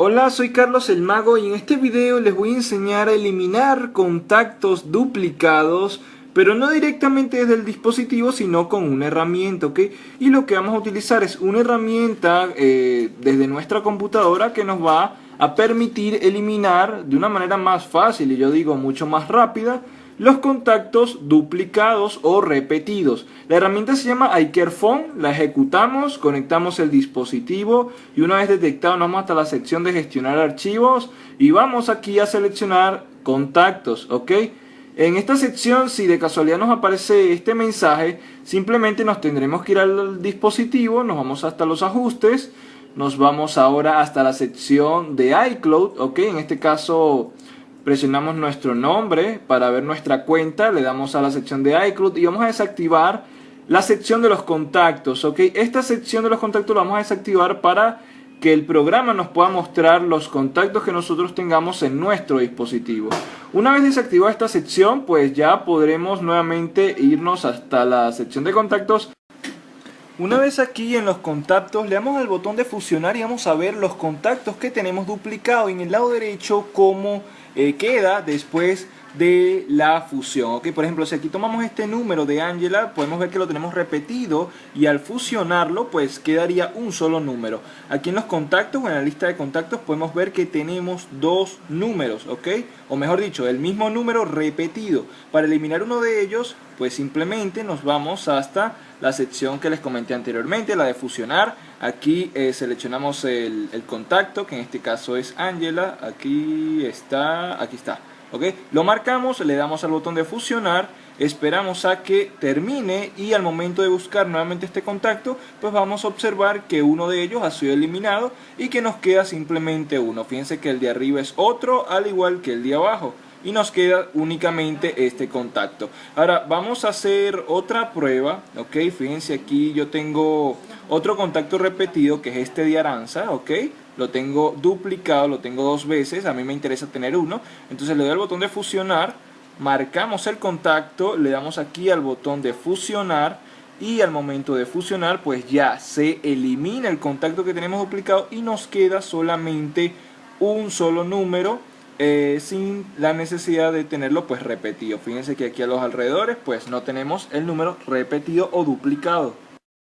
Hola, soy Carlos el Mago y en este video les voy a enseñar a eliminar contactos duplicados pero no directamente desde el dispositivo sino con una herramienta, ¿ok? Y lo que vamos a utilizar es una herramienta eh, desde nuestra computadora que nos va a permitir eliminar de una manera más fácil y yo digo mucho más rápida los contactos duplicados o repetidos. La herramienta se llama iCareFone, la ejecutamos, conectamos el dispositivo y una vez detectado nos vamos hasta la sección de gestionar archivos y vamos aquí a seleccionar contactos, ¿ok? En esta sección, si de casualidad nos aparece este mensaje, simplemente nos tendremos que ir al dispositivo, nos vamos hasta los ajustes, nos vamos ahora hasta la sección de iCloud, ¿ok? En este caso presionamos nuestro nombre para ver nuestra cuenta, le damos a la sección de iCloud y vamos a desactivar la sección de los contactos, ¿ok? Esta sección de los contactos la vamos a desactivar para que el programa nos pueda mostrar los contactos que nosotros tengamos en nuestro dispositivo. Una vez desactivada esta sección, pues ya podremos nuevamente irnos hasta la sección de contactos. Una vez aquí en los contactos, le damos al botón de fusionar y vamos a ver los contactos que tenemos duplicados. en el lado derecho, cómo eh, queda después de la fusión. ¿ok? Por ejemplo, si aquí tomamos este número de Angela, podemos ver que lo tenemos repetido y al fusionarlo, pues quedaría un solo número. Aquí en los contactos o en la lista de contactos podemos ver que tenemos dos números, ¿ok? O mejor dicho, el mismo número repetido. Para eliminar uno de ellos, pues simplemente nos vamos hasta la sección que les comenté anteriormente, la de fusionar. Aquí eh, seleccionamos el, el, contacto, que en este caso es Angela. Aquí está, aquí está. Lo marcamos, le damos al botón de fusionar, esperamos a que termine y al momento de buscar nuevamente este contacto, pues vamos a observar que uno de ellos ha sido eliminado y que nos queda simplemente uno. Fíjense que el de arriba es otro, al igual que el de abajo y nos queda únicamente este contacto. Ahora vamos a hacer otra prueba, ok, fíjense aquí yo tengo otro contacto repetido que es este de Aranza, ok, lo tengo duplicado, lo tengo dos veces, a mí me interesa tener uno, entonces le doy al botón de fusionar, marcamos el contacto, le damos aquí al botón de fusionar y al momento de fusionar pues ya se elimina el contacto que tenemos duplicado y nos queda solamente un solo número eh, sin la necesidad de tenerlo pues repetido. Fíjense que aquí a los alrededores pues no tenemos el número repetido o duplicado.